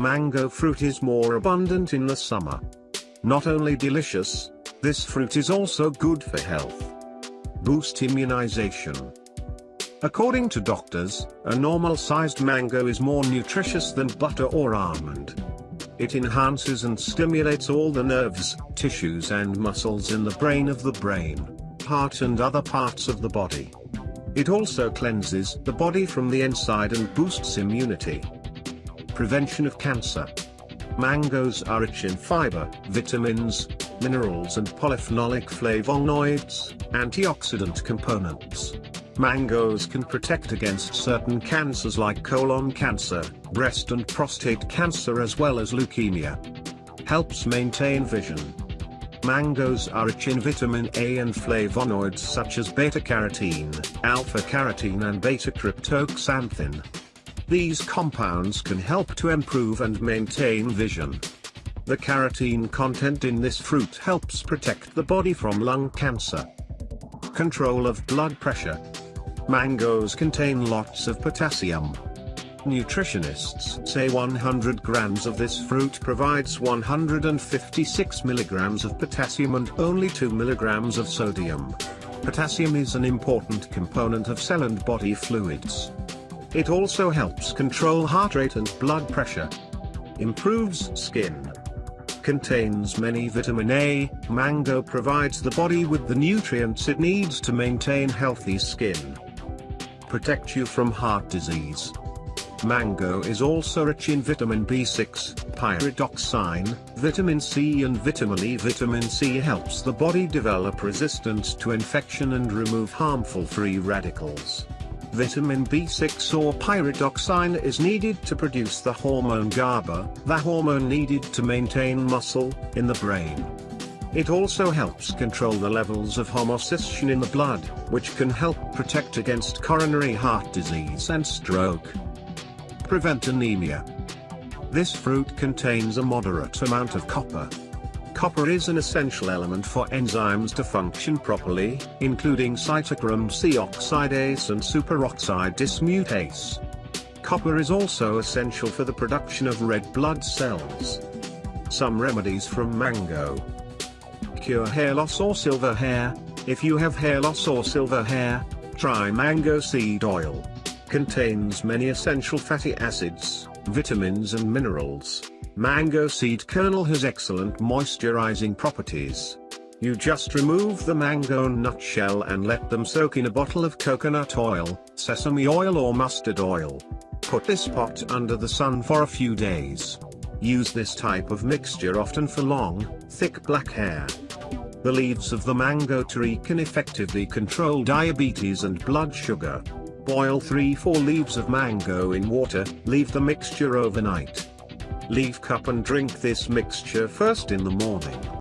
mango fruit is more abundant in the summer. Not only delicious, this fruit is also good for health. Boost immunization. According to doctors, a normal-sized mango is more nutritious than butter or almond. It enhances and stimulates all the nerves, tissues and muscles in the brain of the brain, heart and other parts of the body. It also cleanses the body from the inside and boosts immunity. Prevention of cancer. Mangoes are rich in fiber, vitamins, minerals and polyphenolic flavonoids, antioxidant components. Mangoes can protect against certain cancers like colon cancer, breast and prostate cancer as well as leukemia. Helps maintain vision. Mangoes are rich in vitamin A and flavonoids such as beta-carotene, alpha-carotene and beta-cryptoxanthin. These compounds can help to improve and maintain vision. The carotene content in this fruit helps protect the body from lung cancer. Control of blood pressure. Mangoes contain lots of potassium. Nutritionists say 100 grams of this fruit provides 156 milligrams of potassium and only 2 milligrams of sodium. Potassium is an important component of cell and body fluids. It also helps control heart rate and blood pressure. Improves skin. Contains many vitamin A, mango provides the body with the nutrients it needs to maintain healthy skin protect you from heart disease. Mango is also rich in vitamin B6, pyridoxine, vitamin C and vitamin E. Vitamin C helps the body develop resistance to infection and remove harmful free radicals. Vitamin B6 or pyridoxine is needed to produce the hormone GABA, the hormone needed to maintain muscle, in the brain. It also helps control the levels of homocysteine in the blood, which can help protect against coronary heart disease and stroke. Prevent anemia. This fruit contains a moderate amount of copper. Copper is an essential element for enzymes to function properly, including cytochrome C oxidase and superoxide dismutase. Copper is also essential for the production of red blood cells. Some remedies from mango cure hair loss or silver hair. If you have hair loss or silver hair, try mango seed oil. Contains many essential fatty acids, vitamins and minerals. Mango seed kernel has excellent moisturizing properties. You just remove the mango nutshell and let them soak in a bottle of coconut oil, sesame oil or mustard oil. Put this pot under the sun for a few days. Use this type of mixture often for long, thick black hair. The leaves of the mango tree can effectively control diabetes and blood sugar. Boil 3-4 leaves of mango in water, leave the mixture overnight. Leave cup and drink this mixture first in the morning.